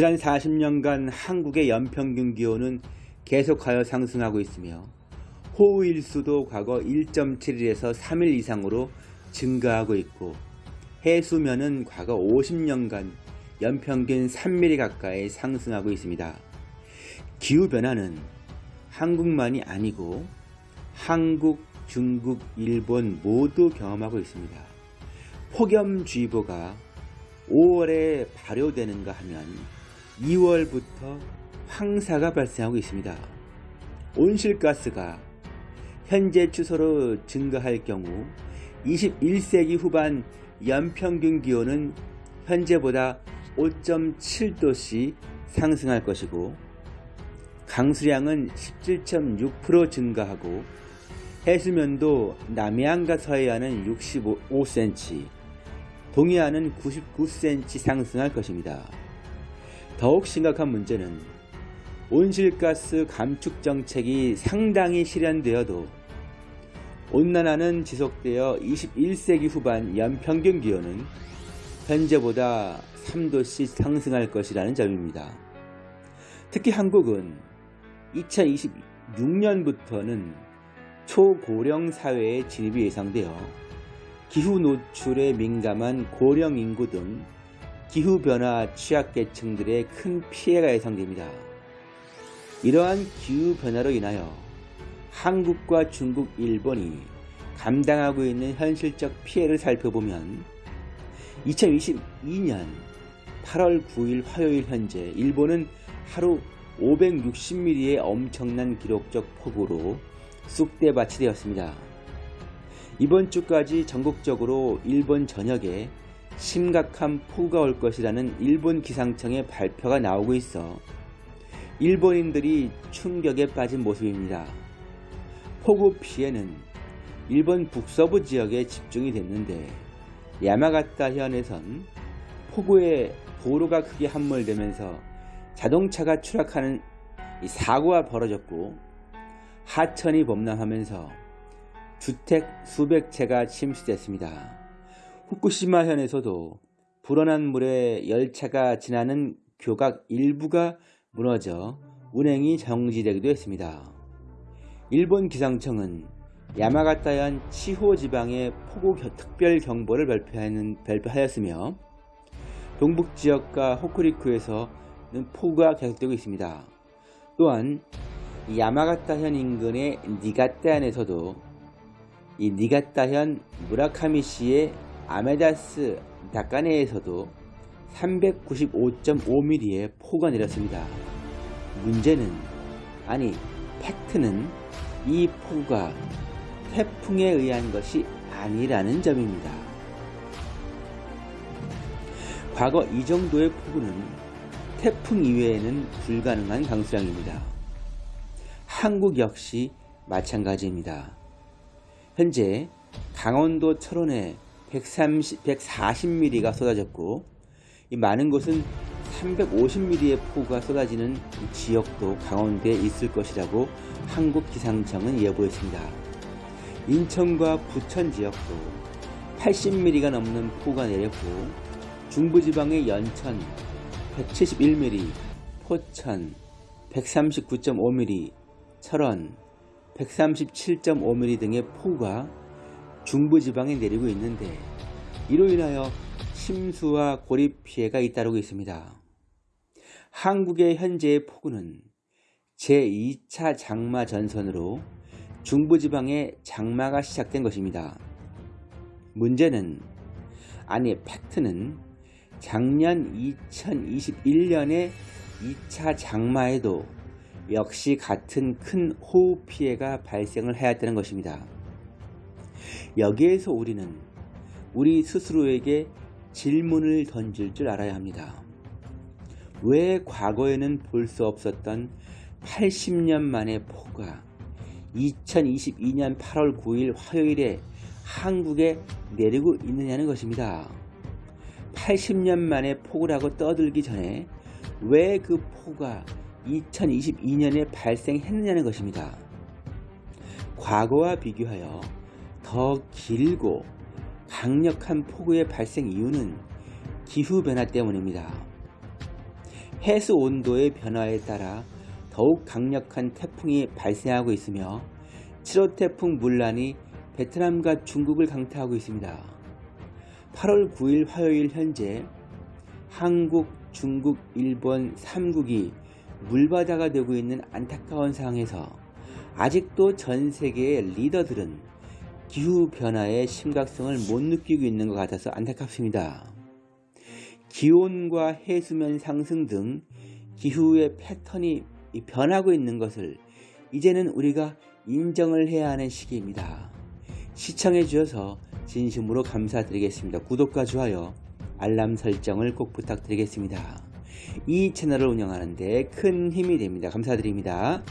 지난 40년간 한국의 연평균 기온은 계속하여 상승하고 있으며 호우일수도 과거 1.7일에서 3일 이상으로 증가하고 있고 해수면은 과거 50년간 연평균 3mm 가까이 상승하고 있습니다. 기후변화는 한국만이 아니고 한국, 중국, 일본 모두 경험하고 있습니다. 폭염주의보가 5월에 발효되는가 하면 2월부터 황사가 발생하고 있습니다. 온실가스가 현재 추세로 증가할 경우 21세기 후반 연평균 기온은 현재보다 5.7도씩 상승할 것이고 강수량은 17.6% 증가하고 해수면도 남해안과 서해안은 65cm, 동해안은 99cm 상승할 것입니다. 더욱 심각한 문제는 온실가스 감축 정책이 상당히 실현되어도 온난화는 지속되어 21세기 후반 연평균 기온은 현재보다 3도씩 상승할 것이라는 점입니다. 특히 한국은 2026년부터는 초고령 사회의 진입이 예상되어 기후 노출에 민감한 고령 인구 등 기후변화 취약계층들의 큰 피해가 예상됩니다. 이러한 기후변화로 인하여 한국과 중국, 일본이 감당하고 있는 현실적 피해를 살펴보면 2022년 8월 9일 화요일 현재 일본은 하루 560mm의 엄청난 기록적 폭우로 쑥대밭이 되었습니다. 이번 주까지 전국적으로 일본 전역에 심각한 폭우가 올 것이라는 일본 기상청의 발표가 나오고 있어 일본인들이 충격에 빠진 모습입니다. 폭우 피해는 일본 북서부 지역에 집중이 됐는데 야마가타 현에선 폭우에 도로가 크게 함몰되면서 자동차가 추락하는 사고가 벌어졌고 하천이 범람하면서 주택 수백 채가 침수됐습니다. 후쿠시마 현에서도 불어난 물에 열차가 지나는 교각 일부가 무너져 운행이 정지되기도 했습니다. 일본 기상청은 야마가타현 치호 지방에 폭우 특별 경보를 발표하였으며 동북 지역과 호쿠리쿠에서는 폭우가 계속되고 있습니다. 또한 야마가타현 인근의 니가타현에서도 이 니가타현 무라카미시의 아메다스 다카네에서도 395.5mm의 폭우가 내렸습니다. 문제는 아니 팩트는 이 폭우가 태풍에 의한 것이 아니라는 점입니다. 과거 이 정도의 폭우는 태풍 이외에는 불가능한 강수량입니다. 한국 역시 마찬가지입니다. 현재 강원도 철원에 130, 140mm가 쏟아졌고 많은 곳은 350mm의 폭우가 쏟아지는 지역도 강원도에 있을 것이라고 한국기상청은 예보했습니다. 인천과 부천 지역도 80mm가 넘는 폭우가 내렸고 중부지방의 연천 171mm, 포천 139.5mm, 철원 137.5mm 등의 폭우가 중부지방에 내리고 있는데 이로 인하여 침수와 고립 피해가 잇따르고 있습니다. 한국의 현재의 폭우는 제2차 장마 전선으로 중부지방에 장마가 시작된 것입니다. 문제는 아니 팩트는 작년 2021년에 2차 장마에도 역시 같은 큰 호우 피해가 발생을 하였다는 것입니다. 여기에서 우리는 우리 스스로에게 질문을 던질 줄 알아야 합니다. 왜 과거에는 볼 수 없었던 80년 만의 폭우가 2022년 8월 9일 화요일에 한국에 내리고 있느냐는 것입니다. 80년 만에 폭우라고 떠들기 전에 왜 그 폭우가 2022년에 발생했느냐는 것입니다. 과거와 비교하여 더 길고 강력한 폭우의 발생 이유는 기후변화 때문입니다. 해수 온도의 변화에 따라 더욱 강력한 태풍이 발생하고 있으며 7호 태풍 물란이 베트남과 중국을 강타하고 있습니다. 8월 9일 화요일 현재 한국, 중국, 일본 3국이 물바다가 되고 있는 안타까운 상황에서 아직도 전 세계의 리더들은 기후변화의 심각성을 못 느끼고 있는 것 같아서 안타깝습니다. 기온과 해수면 상승 등 기후의 패턴이 변하고 있는 것을 이제는 우리가 인정을 해야 하는 시기입니다. 시청해 주셔서 진심으로 감사드리겠습니다. 구독과 좋아요, 알람 설정을 꼭 부탁드리겠습니다. 이 채널을 운영하는 데 큰 힘이 됩니다. 감사드립니다.